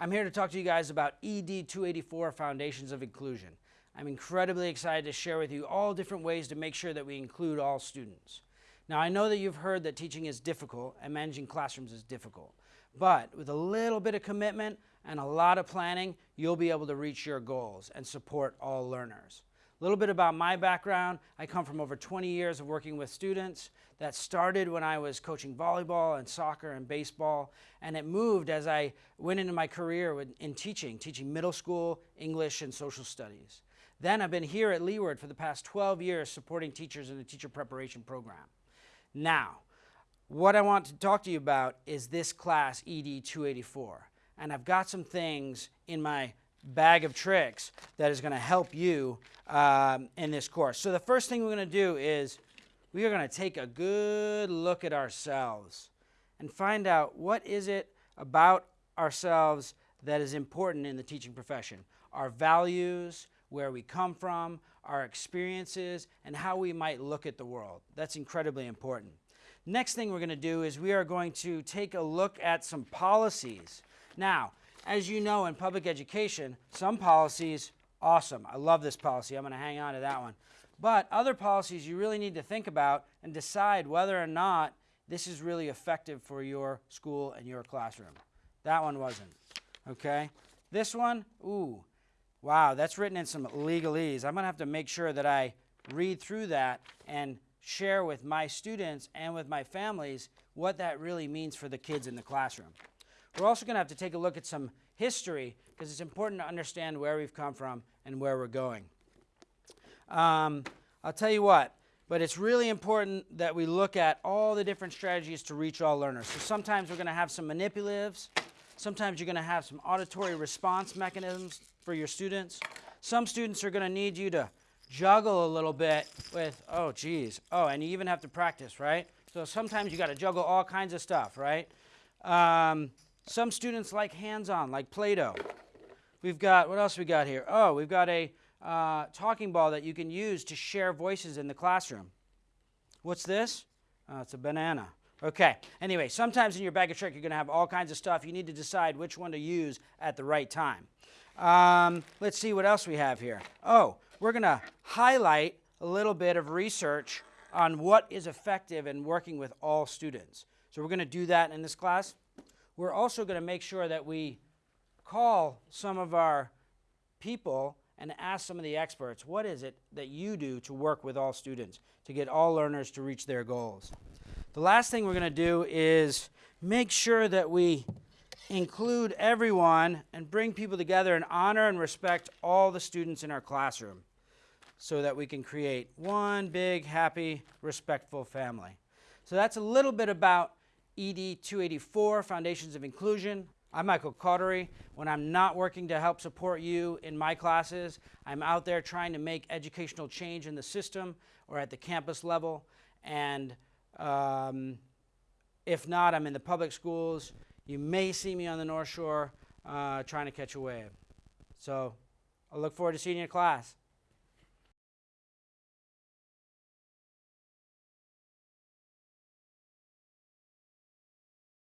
I'm here to talk to you guys about ED 284 Foundations of Inclusion. I'm incredibly excited to share with you all different ways to make sure that we include all students. Now, I know that you've heard that teaching is difficult and managing classrooms is difficult, but with a little bit of commitment and a lot of planning, you'll be able to reach your goals and support all learners. A little bit about my background. I come from over 20 years of working with students. That started when I was coaching volleyball and soccer and baseball, and it moved as I went into my career in teaching, teaching middle school, English, and social studies. Then I've been here at Leeward for the past 12 years supporting teachers in the teacher preparation program. Now, what I want to talk to you about is this class, ED 284. And I've got some things in my bag of tricks that is going to help you um, in this course. So the first thing we're going to do is we are going to take a good look at ourselves and find out what is it about ourselves that is important in the teaching profession. Our values, where we come from, our experiences, and how we might look at the world. That's incredibly important. Next thing we're going to do is we are going to take a look at some policies. Now, as you know in public education, some policies, awesome. I love this policy. I'm going to hang on to that one. But other policies you really need to think about and decide whether or not this is really effective for your school and your classroom. That one wasn't. Okay? This one, ooh, wow, that's written in some legalese. I'm going to have to make sure that I read through that and share with my students and with my families what that really means for the kids in the classroom. We're also going to have to take a look at some history because it's important to understand where we've come from and where we're going. Um, I'll tell you what, but it's really important that we look at all the different strategies to reach all learners. So sometimes we're going to have some manipulatives. Sometimes you're going to have some auditory response mechanisms for your students. Some students are going to need you to juggle a little bit with, oh, geez, oh, and you even have to practice, right? So sometimes you got to juggle all kinds of stuff, right? Um, some students like hands-on, like Play-Doh. We've got, what else we got here? Oh, we've got a uh, talking ball that you can use to share voices in the classroom. What's this? Oh, it's a banana. Okay, anyway, sometimes in your bag of trick you're going to have all kinds of stuff. You need to decide which one to use at the right time. Um, let's see what else we have here. Oh, we're going to highlight a little bit of research on what is effective in working with all students. So we're going to do that in this class. We're also going to make sure that we call some of our people and ask some of the experts, what is it that you do to work with all students, to get all learners to reach their goals? The last thing we're going to do is make sure that we include everyone and bring people together and honor and respect all the students in our classroom so that we can create one big, happy, respectful family. So that's a little bit about ED 284, Foundations of Inclusion. I'm Michael Cautery. When I'm not working to help support you in my classes, I'm out there trying to make educational change in the system or at the campus level. And um, if not, I'm in the public schools. You may see me on the North Shore uh, trying to catch a wave. So I look forward to seeing you in class.